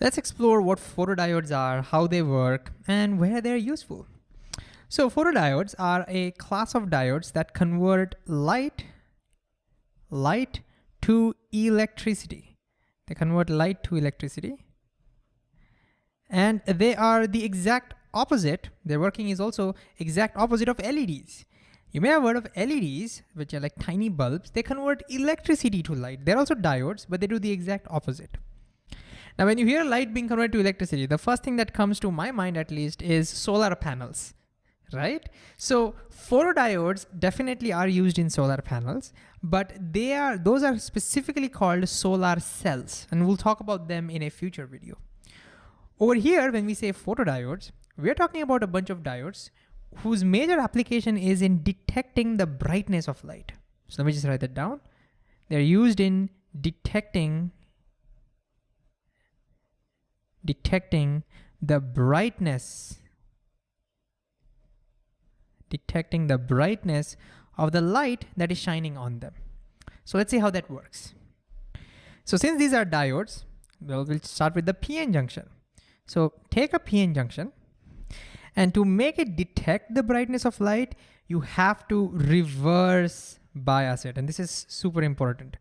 Let's explore what photodiodes are, how they work, and where they're useful. So photodiodes are a class of diodes that convert light, light to electricity. They convert light to electricity. And they are the exact opposite. Their working is also exact opposite of LEDs. You may have heard of LEDs, which are like tiny bulbs. They convert electricity to light. They're also diodes, but they do the exact opposite. Now, when you hear light being converted to electricity, the first thing that comes to my mind at least is solar panels, right? So photodiodes definitely are used in solar panels, but they are those are specifically called solar cells, and we'll talk about them in a future video. Over here, when we say photodiodes, we're talking about a bunch of diodes whose major application is in detecting the brightness of light. So let me just write that down. They're used in detecting detecting the brightness detecting the brightness of the light that is shining on them. So let's see how that works. So since these are diodes, well, we'll start with the PN junction. So take a PN junction and to make it detect the brightness of light, you have to reverse bias it. And this is super important.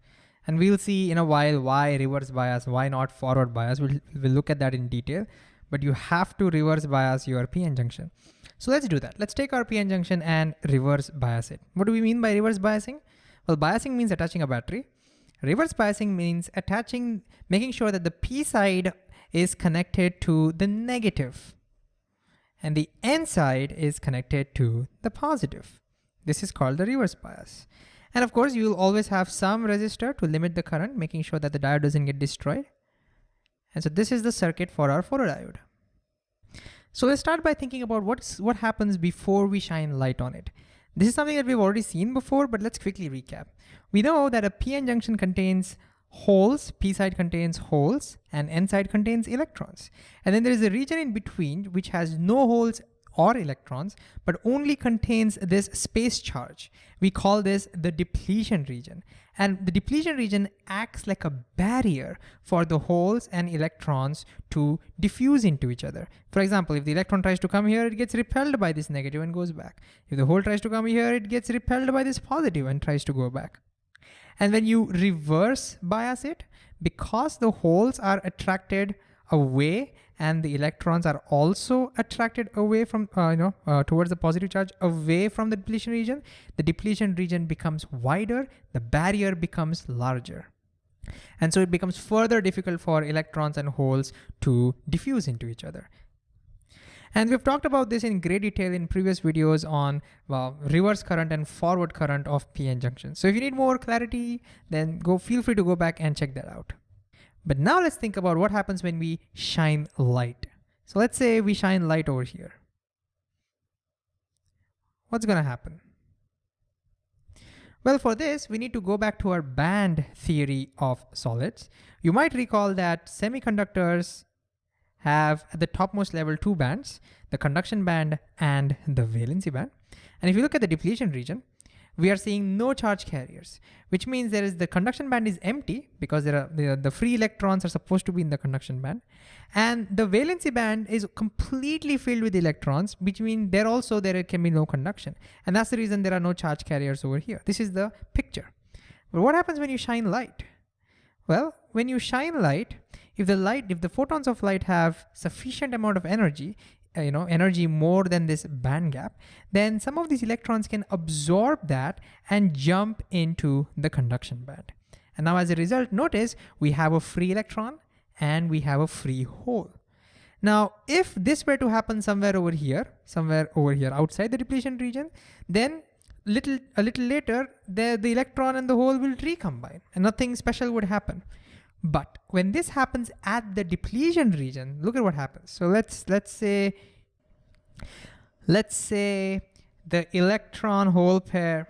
And we'll see in a while why reverse bias, why not forward bias. We'll, we'll look at that in detail, but you have to reverse bias your PN junction. So let's do that. Let's take our PN junction and reverse bias it. What do we mean by reverse biasing? Well, biasing means attaching a battery. Reverse biasing means attaching, making sure that the P side is connected to the negative and the N side is connected to the positive. This is called the reverse bias. And of course, you'll always have some resistor to limit the current, making sure that the diode doesn't get destroyed. And so this is the circuit for our photodiode. So let's start by thinking about what's, what happens before we shine light on it. This is something that we've already seen before, but let's quickly recap. We know that a PN junction contains holes, p side contains holes and n side contains electrons. And then there is a region in between which has no holes or electrons, but only contains this space charge. We call this the depletion region. And the depletion region acts like a barrier for the holes and electrons to diffuse into each other. For example, if the electron tries to come here, it gets repelled by this negative and goes back. If the hole tries to come here, it gets repelled by this positive and tries to go back. And when you reverse bias it, because the holes are attracted away and the electrons are also attracted away from, uh, you know, uh, towards the positive charge away from the depletion region, the depletion region becomes wider, the barrier becomes larger. And so it becomes further difficult for electrons and holes to diffuse into each other. And we've talked about this in great detail in previous videos on well, reverse current and forward current of PN junctions. So if you need more clarity, then go feel free to go back and check that out. But now let's think about what happens when we shine light. So let's say we shine light over here. What's gonna happen? Well, for this, we need to go back to our band theory of solids. You might recall that semiconductors have at the topmost level two bands, the conduction band and the valency band. And if you look at the depletion region, we are seeing no charge carriers, which means there is the conduction band is empty because there are the, the free electrons are supposed to be in the conduction band. And the valency band is completely filled with electrons, which means there also there can be no conduction. And that's the reason there are no charge carriers over here. This is the picture. But what happens when you shine light? Well, when you shine light, if the light, if the photons of light have sufficient amount of energy, Uh, you know, energy more than this band gap, then some of these electrons can absorb that and jump into the conduction band. And now as a result, notice we have a free electron and we have a free hole. Now, if this were to happen somewhere over here, somewhere over here outside the depletion region, then little a little later, the, the electron and the hole will recombine and nothing special would happen. But when this happens at the depletion region, look at what happens. So let's let's say let's say the electron hole pair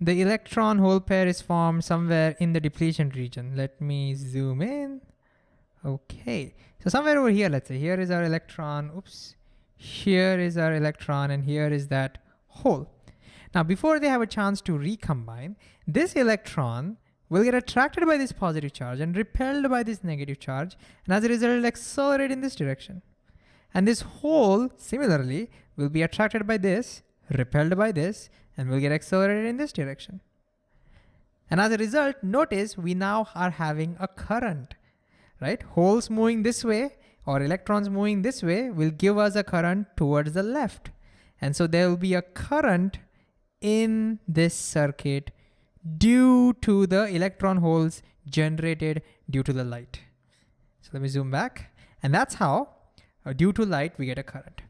the electron hole pair is formed somewhere in the depletion region. Let me zoom in. Okay, so somewhere over here, let's say here is our electron, oops. Here is our electron and here is that hole. Now, before they have a chance to recombine, this electron will get attracted by this positive charge and repelled by this negative charge, and as a result, it'll accelerate in this direction. And this hole, similarly, will be attracted by this, repelled by this, and will get accelerated in this direction. And as a result, notice we now are having a current, right? Holes moving this way or electrons moving this way will give us a current towards the left. And so there will be a current in this circuit due to the electron holes generated due to the light. So let me zoom back. And that's how, uh, due to light, we get a current.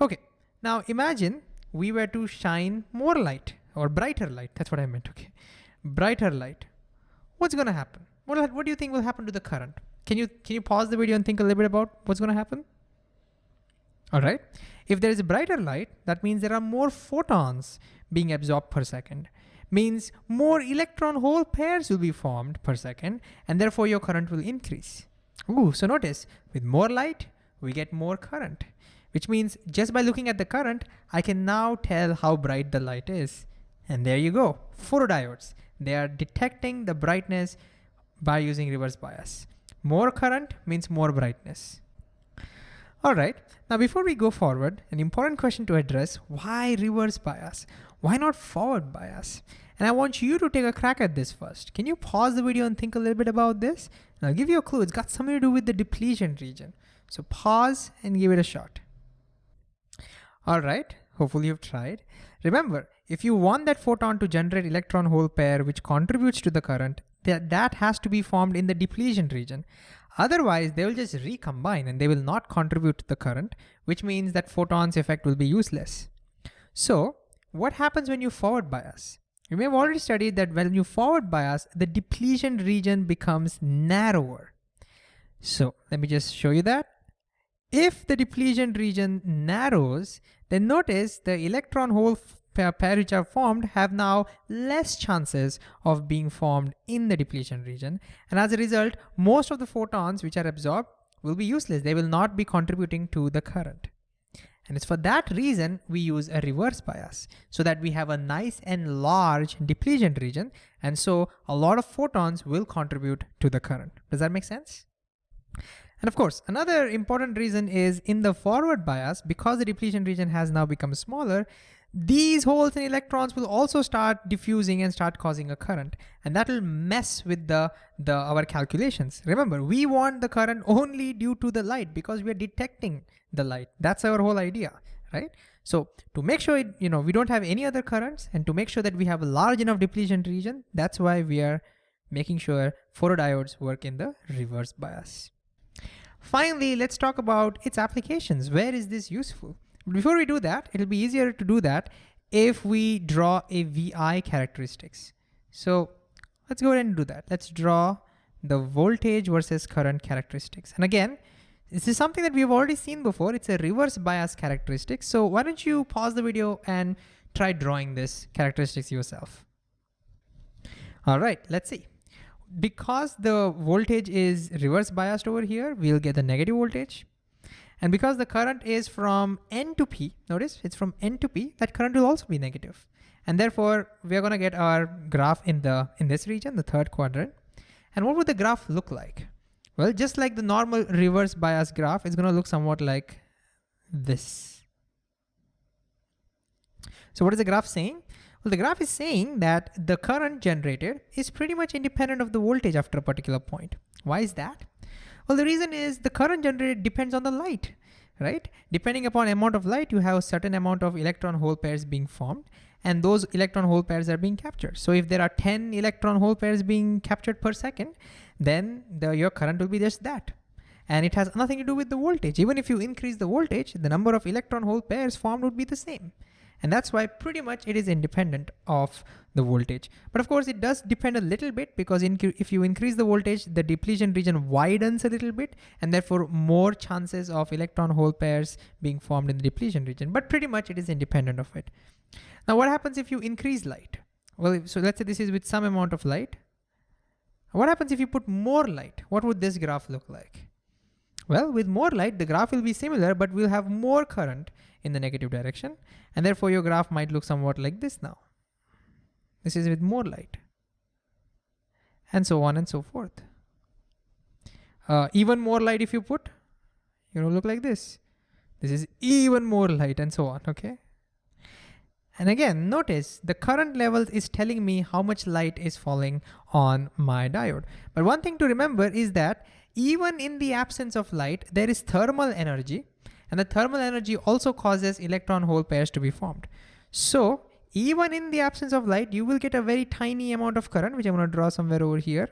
Okay, now imagine we were to shine more light or brighter light. That's what I meant, okay brighter light, what's gonna happen? What, what do you think will happen to the current? Can you, can you pause the video and think a little bit about what's gonna happen? All right, if there is a brighter light, that means there are more photons being absorbed per second. Means more electron hole pairs will be formed per second, and therefore your current will increase. Ooh, so notice, with more light, we get more current, which means just by looking at the current, I can now tell how bright the light is. And there you go, photodiodes. They are detecting the brightness by using reverse bias. More current means more brightness. All right, now before we go forward, an important question to address, why reverse bias? Why not forward bias? And I want you to take a crack at this first. Can you pause the video and think a little bit about this? And I'll give you a clue, it's got something to do with the depletion region. So pause and give it a shot. All right, hopefully you've tried. Remember, if you want that photon to generate electron hole pair which contributes to the current, that, that has to be formed in the depletion region. Otherwise, they will just recombine and they will not contribute to the current, which means that photon's effect will be useless. So what happens when you forward bias? You may have already studied that when you forward bias, the depletion region becomes narrower. So let me just show you that. If the depletion region narrows, then notice the electron hole pair which are formed have now less chances of being formed in the depletion region. And as a result, most of the photons which are absorbed will be useless. They will not be contributing to the current. And it's for that reason we use a reverse bias so that we have a nice and large depletion region. And so a lot of photons will contribute to the current. Does that make sense? And of course, another important reason is in the forward bias, because the depletion region has now become smaller, these holes and electrons will also start diffusing and start causing a current and that will mess with the, the our calculations. Remember, we want the current only due to the light because we are detecting the light. That's our whole idea, right? So to make sure, it, you know, we don't have any other currents and to make sure that we have a large enough depletion region, that's why we are making sure photodiodes work in the reverse bias. Finally, let's talk about its applications. Where is this useful? Before we do that, it'll be easier to do that if we draw a VI characteristics. So let's go ahead and do that. Let's draw the voltage versus current characteristics. And again, this is something that we've already seen before. It's a reverse bias characteristic. So why don't you pause the video and try drawing this characteristics yourself. All right, let's see. Because the voltage is reverse biased over here, we'll get the negative voltage. And because the current is from N to P, notice it's from N to P, that current will also be negative. And therefore we're gonna get our graph in the in this region, the third quadrant. And what would the graph look like? Well, just like the normal reverse bias graph, it's gonna look somewhat like this. So what is the graph saying? Well, the graph is saying that the current generated is pretty much independent of the voltage after a particular point. Why is that? Well, the reason is the current generated depends on the light, right? Depending upon amount of light, you have a certain amount of electron hole pairs being formed and those electron hole pairs are being captured. So if there are 10 electron hole pairs being captured per second, then the, your current will be just that. And it has nothing to do with the voltage. Even if you increase the voltage, the number of electron hole pairs formed would be the same. And that's why pretty much it is independent of the voltage. But of course it does depend a little bit because if you increase the voltage, the depletion region widens a little bit and therefore more chances of electron hole pairs being formed in the depletion region. But pretty much it is independent of it. Now what happens if you increase light? Well, so let's say this is with some amount of light. What happens if you put more light? What would this graph look like? Well, with more light, the graph will be similar, but we'll have more current in the negative direction. And therefore your graph might look somewhat like this now. This is with more light. and so on and so forth. Uh, even more light if you put, you know, look like this. This is even more light and so on, okay? And again, notice the current level is telling me how much light is falling on my diode. But one thing to remember is that even in the absence of light, there is thermal energy and the thermal energy also causes electron hole pairs to be formed. So even in the absence of light, you will get a very tiny amount of current, which I'm gonna draw somewhere over here.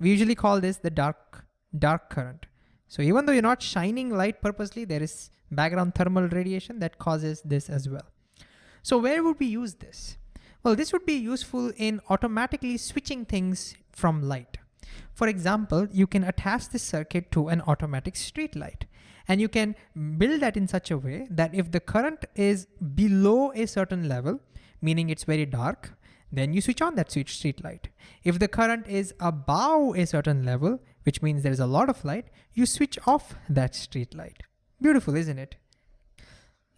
We usually call this the dark, dark current. So even though you're not shining light purposely, there is background thermal radiation that causes this as well. So where would we use this? Well, this would be useful in automatically switching things from light. For example, you can attach this circuit to an automatic street light. And you can build that in such a way that if the current is below a certain level, meaning it's very dark, then you switch on that street light. If the current is above a certain level, which means there's a lot of light, you switch off that street light. Beautiful, isn't it?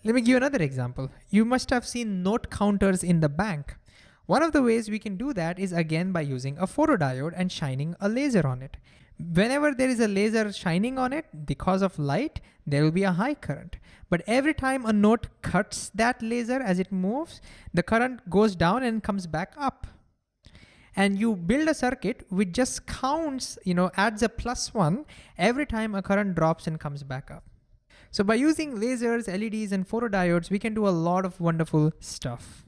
Let me give you another example. You must have seen note counters in the bank. One of the ways we can do that is again by using a photodiode and shining a laser on it. Whenever there is a laser shining on it, because of light, there will be a high current. But every time a note cuts that laser as it moves, the current goes down and comes back up. And you build a circuit which just counts, you know, adds a plus one every time a current drops and comes back up. So by using lasers, LEDs, and photodiodes, we can do a lot of wonderful stuff.